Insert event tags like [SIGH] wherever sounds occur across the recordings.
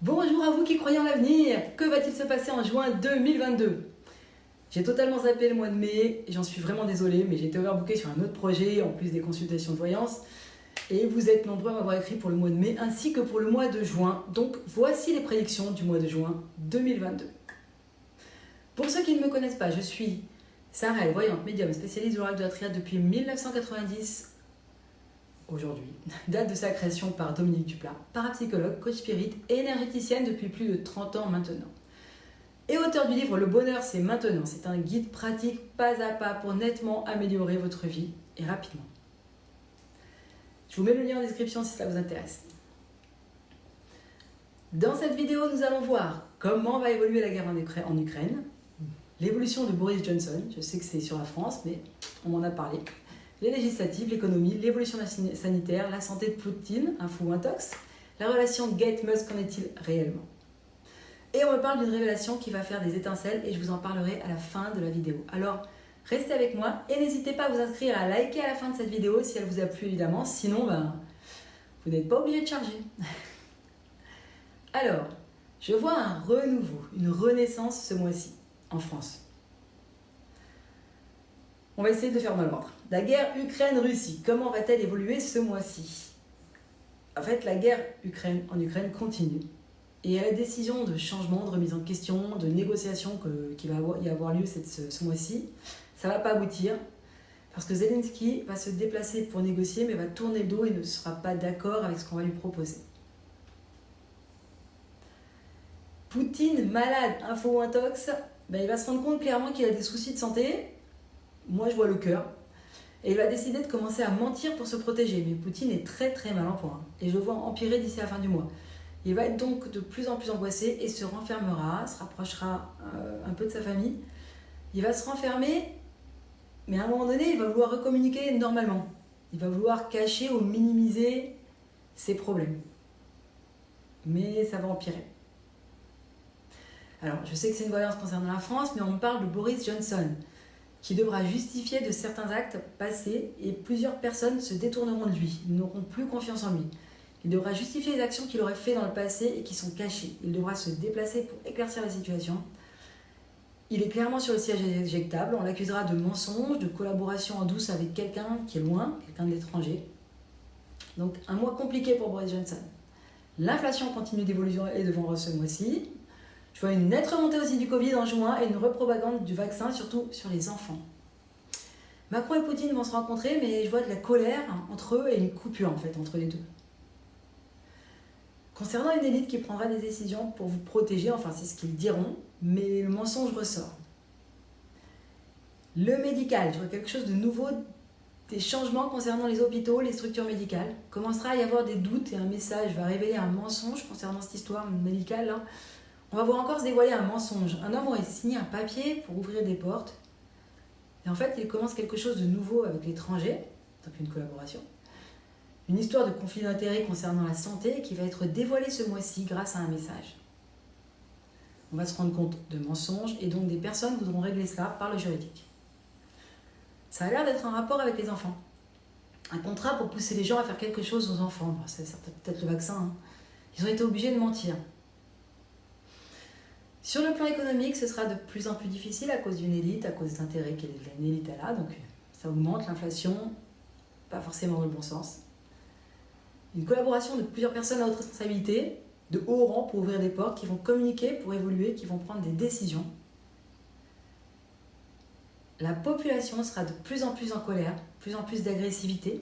Bonjour à vous qui croyez en l'avenir Que va-t-il se passer en juin 2022 J'ai totalement zappé le mois de mai, j'en suis vraiment désolée, mais j'ai été overbooké sur un autre projet, en plus des consultations de voyance. Et vous êtes nombreux à m'avoir écrit pour le mois de mai ainsi que pour le mois de juin. Donc voici les prédictions du mois de juin 2022. Pour ceux qui ne me connaissent pas, je suis Sarah, voyante médium spécialiste de l'oracle de la triade depuis 1990 aujourd'hui. [LAUGHS] Date de sa création par Dominique Duplat, parapsychologue, coach spirit et énergéticienne depuis plus de 30 ans maintenant. Et auteur du livre Le bonheur c'est maintenant. C'est un guide pratique pas à pas pour nettement améliorer votre vie et rapidement. Je vous mets le lien en description si ça vous intéresse. Dans cette vidéo, nous allons voir comment va évoluer la guerre en Ukraine, l'évolution de Boris Johnson, je sais que c'est sur la France, mais on m'en a parlé, les législatives, l'économie, l'évolution sanitaire, la santé de Poutine, un fou intox, la relation Gate-Musk, qu'en est-il réellement? Et on me parle d'une révélation qui va faire des étincelles et je vous en parlerai à la fin de la vidéo. Alors, restez avec moi et n'hésitez pas à vous inscrire, à liker à la fin de cette vidéo si elle vous a plu évidemment, sinon ben, vous n'êtes pas obligé de charger. [LAUGHS] Alors, je vois un renouveau, une renaissance ce mois-ci en France. On va essayer de faire dans l'ordre. La guerre Ukraine-Russie, comment va-t-elle évoluer ce mois-ci? En fait, la guerre Ukraine, en Ukraine continue. Et la décision de changement, de remise en question, de négociation qui va y avoir lieu ce, mois-ci, ça ne va pas aboutir. Parce que Zelensky va se déplacer pour négocier, mais va tourner le dos et ne sera pas d'accord avec ce qu'on va lui proposer. Poutine, malade, info intox, ben, il va se rendre compte clairement qu'il a des soucis de santé. Moi, je vois le cœur. Et il va décider de commencer à mentir pour se protéger. Mais Poutine est très très mal en point. Et je le vois empirer d'ici la fin du mois. Il va être donc de plus en plus angoissé et se renfermera, se rapprochera euh, un peu de sa famille. Il va se renfermer, mais à un moment donné, il va vouloir recommuniquer normalement. Il va vouloir cacher ou minimiser ses problèmes. Mais ça va empirer. Alors, je sais que c'est une voyance concernant la France, mais on parle de Boris Johnson, qui devra justifier de certains actes passés et plusieurs personnes se détourneront de lui, n'auront plus confiance en lui. Il devra justifier les actions qu'il aurait faites dans le passé et qui sont cachées. Il devra se déplacer pour éclaircir la situation. Il est clairement sur le siège éjectable. On l'accusera de mensonge, de collaboration en douce avec quelqu'un qui est loin, quelqu'un d'étranger. Donc un mois compliqué pour Boris Johnson. L'inflation continue d'évoluer et de vendre ce mois-ci. Je vois une nette remontée aussi du Covid en juin et une repropagande du vaccin, surtout sur les enfants. Macron et Poutine vont se rencontrer, mais je vois de la colère entre eux et une coupure en fait entre les deux. Concernant une élite qui prendra des décisions pour vous protéger, enfin c'est ce qu'ils diront, mais le mensonge ressort. Le médical, je vois quelque chose de nouveau, des changements concernant les hôpitaux, les structures médicales. Commencera à y avoir des doutes et un message va révéler un mensonge concernant cette histoire médicale. Là. On va voir encore se dévoiler un mensonge. Un homme aurait signé un papier pour ouvrir des portes. Et en fait, il commence quelque chose de nouveau avec l'étranger, donc une collaboration. Une histoire de conflit d'intérêts concernant la santé qui va être dévoilée ce mois-ci grâce à un message. On va se rendre compte de mensonges et donc des personnes voudront régler cela par le juridique. Ça a l'air d'être un rapport avec les enfants. Un contrat pour pousser les gens à faire quelque chose aux enfants. c'est peut-être le vaccin. Hein. Ils ont été obligés de mentir. Sur le plan économique, ce sera de plus en plus difficile à cause d'une élite, à cause d'intérêts qu'une élite a là. Donc ça augmente l'inflation, pas forcément dans le bon sens. Une collaboration de plusieurs personnes à haute responsabilité, de haut rang pour ouvrir des portes, qui vont communiquer pour évoluer, qui vont prendre des décisions. La population sera de plus en plus en colère, plus en plus d'agressivité.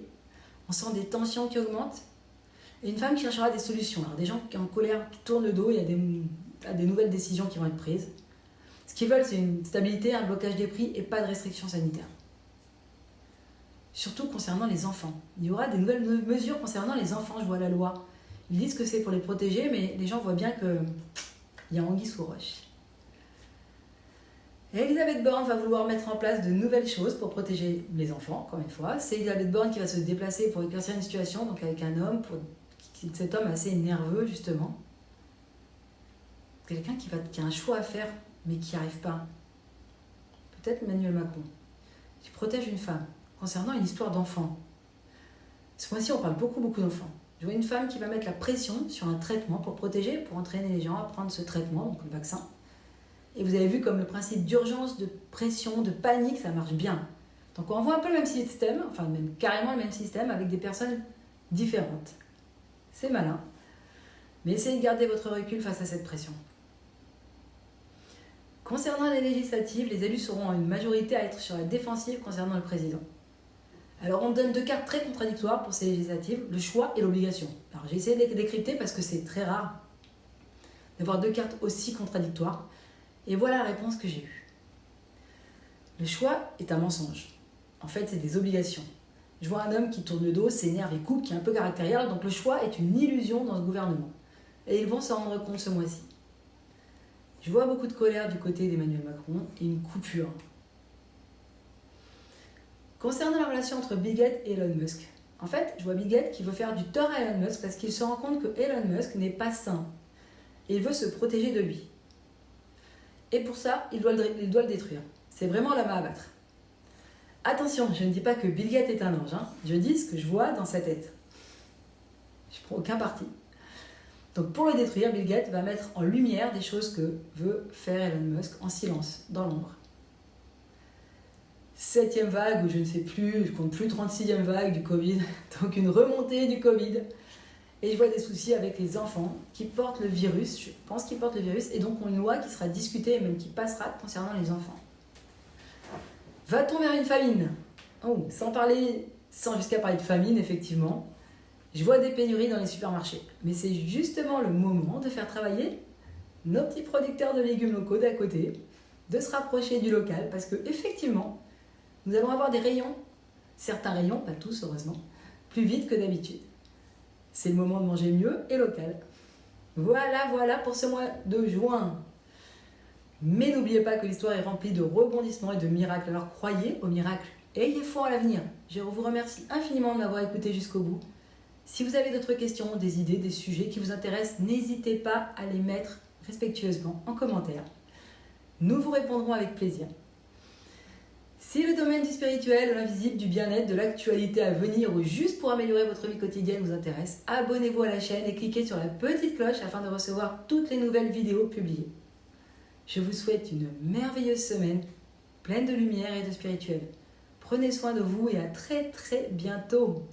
On sent des tensions qui augmentent. Et une femme qui cherchera des solutions. Alors des gens qui sont en colère, qui tournent le dos, il y a des à des nouvelles décisions qui vont être prises. Ce qu'ils veulent, c'est une stabilité, un blocage des prix et pas de restrictions sanitaires. Surtout concernant les enfants. Il y aura des nouvelles mesures concernant les enfants, je vois la loi. Ils disent que c'est pour les protéger, mais les gens voient bien qu'il y a anguille sous roche. Elisabeth Borne va vouloir mettre en place de nouvelles choses pour protéger les enfants, encore une fois. C'est Elisabeth Borne qui va se déplacer pour éclaircir une situation, donc avec un homme, pour... cet homme assez nerveux justement quelqu'un qui, a un choix à faire, mais qui n'y arrive pas. Peut-être Emmanuel Macron, qui protège une femme concernant une histoire d'enfant. Ce mois-ci, on parle beaucoup, beaucoup d'enfants. Je vois une femme qui va mettre la pression sur un traitement pour protéger, pour entraîner les gens à prendre ce traitement, donc le vaccin. Et vous avez vu comme le principe d'urgence, de pression, de panique, ça marche bien. Donc on voit un peu le même système, enfin même carrément le même système avec des personnes différentes. C'est malin. Mais essayez de garder votre recul face à cette pression. Concernant les législatives, les élus seront en une majorité à être sur la défensive concernant le président. Alors on donne deux cartes très contradictoires pour ces législatives, le choix et l'obligation. Alors j'ai essayé de décrypter parce que c'est très rare d'avoir deux cartes aussi contradictoires. Et voilà la réponse que j'ai eue. Le choix est un mensonge. En fait, c'est des obligations. Je vois un homme qui tourne le dos, s'énerve et coupe, qui est un peu caractériel, donc le choix est une illusion dans ce gouvernement. Et ils vont s'en rendre compte ce mois-ci. Je vois beaucoup de colère du côté d'Emmanuel Macron et une coupure. Concernant la relation entre Bill Gates et Elon Musk, en fait, je vois Bill Gates qui veut faire du tort à Elon Musk parce qu'il se rend compte que Elon Musk n'est pas sain. Et il veut se protéger de lui. Et pour ça, il doit le, il doit le détruire. C'est vraiment la main à battre. Attention, je ne dis pas que Bill Gates est un ange. Hein. Je dis ce que je vois dans sa tête. Je ne prends aucun parti. Donc pour le détruire, Bill Gates va mettre en lumière des choses que veut faire Elon Musk en silence, dans l'ombre. Septième vague, ou je ne sais plus, je compte plus 36e vague du Covid, [LAUGHS] donc une remontée du Covid. Et je vois des soucis avec les enfants qui portent le virus, je pense qu'ils portent le virus, et donc on une loi qui sera discutée et même qui passera concernant les enfants. Va-t-on vers une famine? Oh, sans parler, sans jusqu'à parler de famine, effectivement. Je vois des pénuries dans les supermarchés, mais c'est justement le moment de faire travailler nos petits producteurs de légumes locaux d'à côté, de se rapprocher du local, parce que effectivement, nous allons avoir des rayons, certains rayons, pas tous heureusement, plus vite que d'habitude. C'est le moment de manger mieux et local. Voilà, voilà pour ce mois de juin. Mais n'oubliez pas que l'histoire est remplie de rebondissements et de miracles. Alors croyez aux miracles. Ayez foi à l'avenir. Je vous remercie infiniment de m'avoir écouté jusqu'au bout. Si vous avez d'autres questions, des idées, des sujets qui vous intéressent, n'hésitez pas à les mettre respectueusement en commentaire. Nous vous répondrons avec plaisir. Si le domaine du spirituel, de l'invisible, du bien-être, de l'actualité à venir ou juste pour améliorer votre vie quotidienne vous intéresse, abonnez-vous à la chaîne et cliquez sur la petite cloche afin de recevoir toutes les nouvelles vidéos publiées. Je vous souhaite une merveilleuse semaine, pleine de lumière et de spirituel. Prenez soin de vous et à très très bientôt.